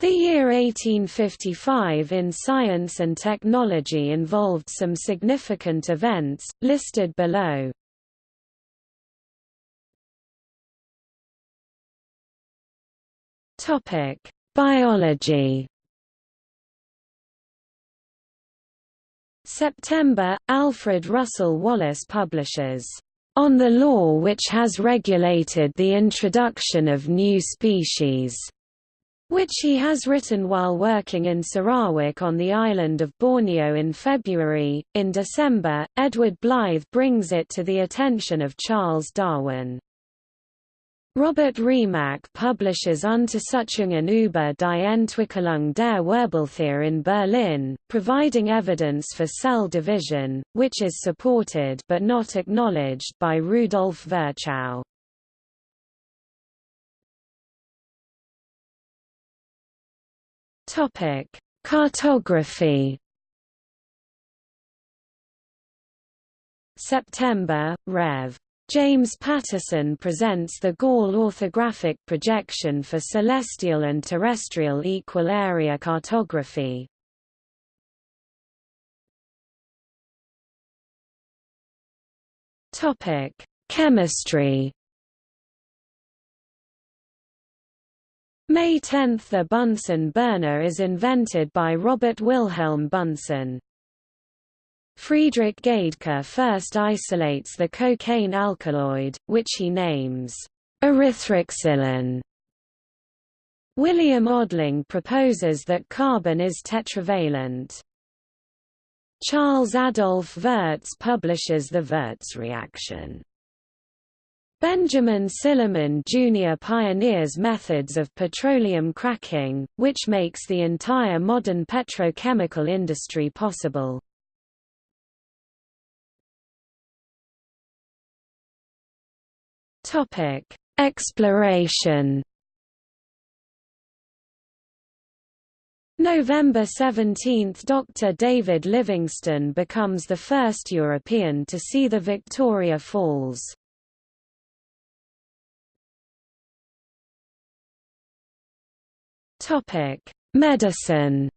The year 1855 in science and technology involved some significant events, listed below. Biology September, Alfred Russel Wallace publishes, "...on the law which has regulated the introduction of new species." Which he has written while working in Sarawak on the island of Borneo in February. In December, Edward Blyth brings it to the attention of Charles Darwin. Robert Remak publishes Untersuchungen über die Entwicklung der Wirbeltiere in Berlin, providing evidence for cell division, which is supported but not acknowledged by Rudolf Virchow. Topic: Cartography. September, Rev. James Patterson presents the Gall orthographic projection for celestial and terrestrial equal area cartography. Topic: Chemistry. May 10 – The Bunsen burner is invented by Robert Wilhelm Bunsen. Friedrich Gaedcke first isolates the cocaine alkaloid, which he names erythroxylin. William Odling proposes that carbon is tetravalent. Charles Adolphe Wurtz publishes the Wurtz reaction. Benjamin Silliman Jr. pioneers methods of petroleum cracking, which makes the entire modern petrochemical industry possible. Exploration November 17 – Dr. David Livingstone becomes the first European to see the Victoria Falls. Topic: Medicine.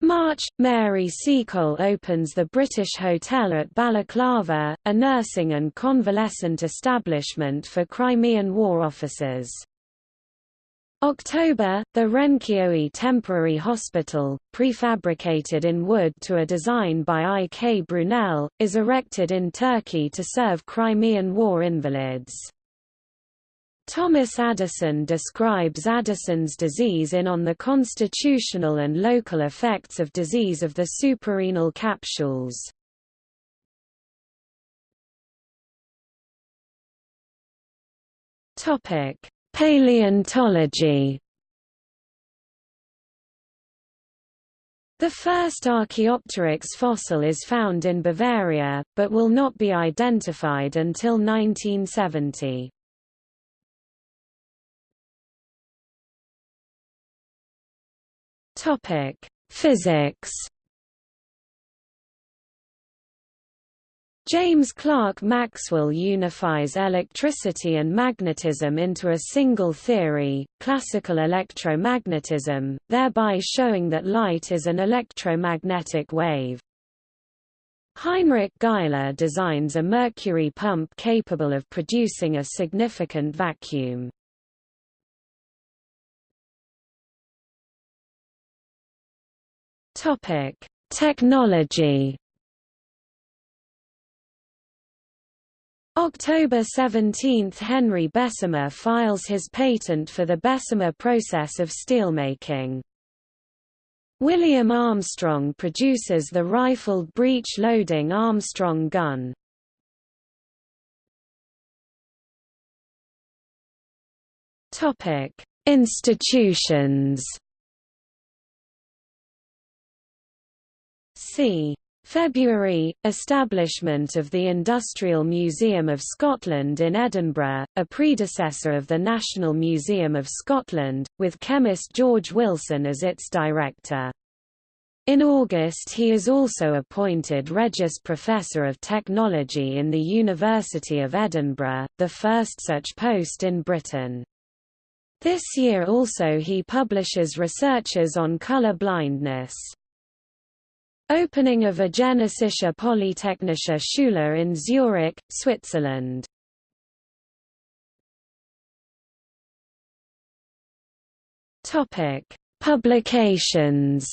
March – Mary Seacole opens the British Hotel at Balaclava, a nursing and convalescent establishment for Crimean War officers. October, the Renkioi Temporary Hospital, prefabricated in wood to a design by I. K. Brunel, is erected in Turkey to serve Crimean War invalids. Thomas Addison describes Addison's disease in On the Constitutional and Local Effects of Disease of the Suprarenal Capsules. Paleontology The first Archaeopteryx fossil is found in Bavaria, but will not be identified until 1970. Topic: Physics. James Clerk Maxwell unifies electricity and magnetism into a single theory, classical electromagnetism, thereby showing that light is an electromagnetic wave. Heinrich Geissler designs a mercury pump capable of producing a significant vacuum. Topic: Technology. October 17 – Henry Bessemer files his patent for the Bessemer process of steelmaking. William Armstrong produces the rifled breech-loading Armstrong gun. Institutions February, establishment of the Industrial Museum of Scotland in Edinburgh, a predecessor of the National Museum of Scotland, with chemist George Wilson as its director. In August he is also appointed Regius Professor of Technology in the University of Edinburgh, the first such post in Britain. This year also he publishes researches on color blindness. Opening of a Eidgenössische Polytechnische Schule in Zurich, Switzerland. Topic: Publications.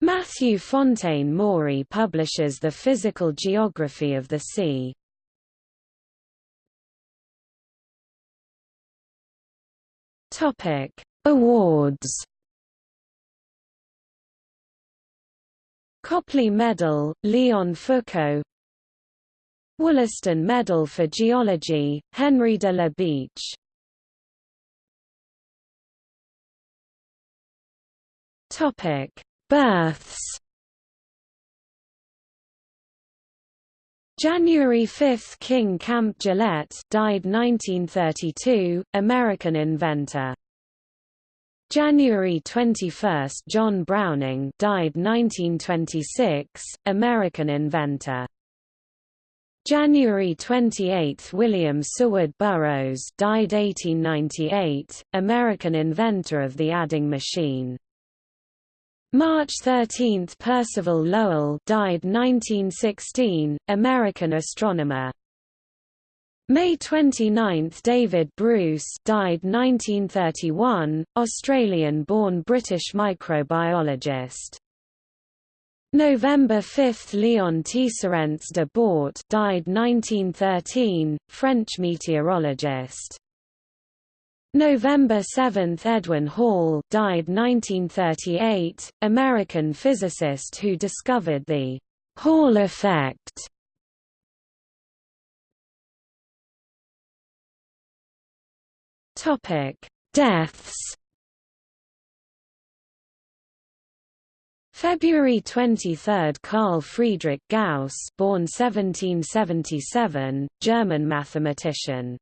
Matthew Fontaine Maury publishes The Physical Geography of the Sea. Topic: Awards. Copley Medal, Leon Foucault Wollaston Medal for Geology, Henry de la Beche Topic: Births. January 5 – King Camp Gillette died 1932, American inventor. January 21 – John Browning died 1926, American inventor. January 28 – William Seward Burroughs died 1898, American inventor of the adding machine. March 13 – Percival Lowell died 1916, American astronomer. May 29 – David Bruce died 1931, Australian-born British microbiologist. November 5 – Leon Teisserenc de Bort died 1913, French meteorologist. November 7 – Edwin Hall died 1938, American physicist who discovered the Hall effect. Topic: Deaths. February 23 – Carl Friedrich Gauss born 1777, German mathematician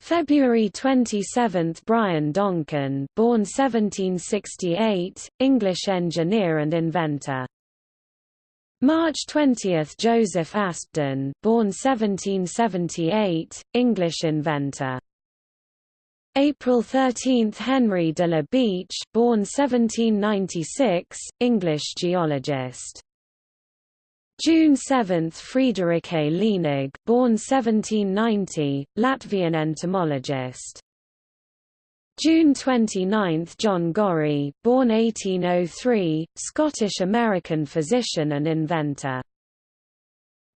February 27 – Brian Donkin born 1768, English engineer and inventor. March 20 – Joseph Aspdin born 1778, English inventor. April 13 – Henry de la Beche born 1796, English geologist. June 7 – Friederike Lienig born 1790, Latvian entomologist. June 29 – John Gorrie born 1803, Scottish-American physician and inventor.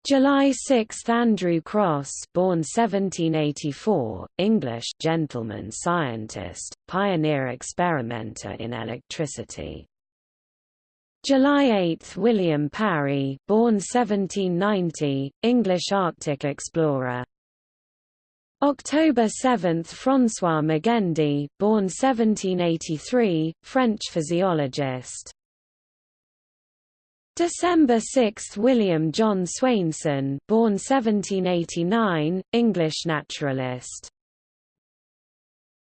July 6 – Andrew Crosse born 1784, English gentleman scientist, pioneer experimenter in electricity. July 8 – William Parry born 1790, English Arctic explorer. October 7 – François Magendie born 1783, French physiologist. December 6 – William John Swainson born 1789, English naturalist.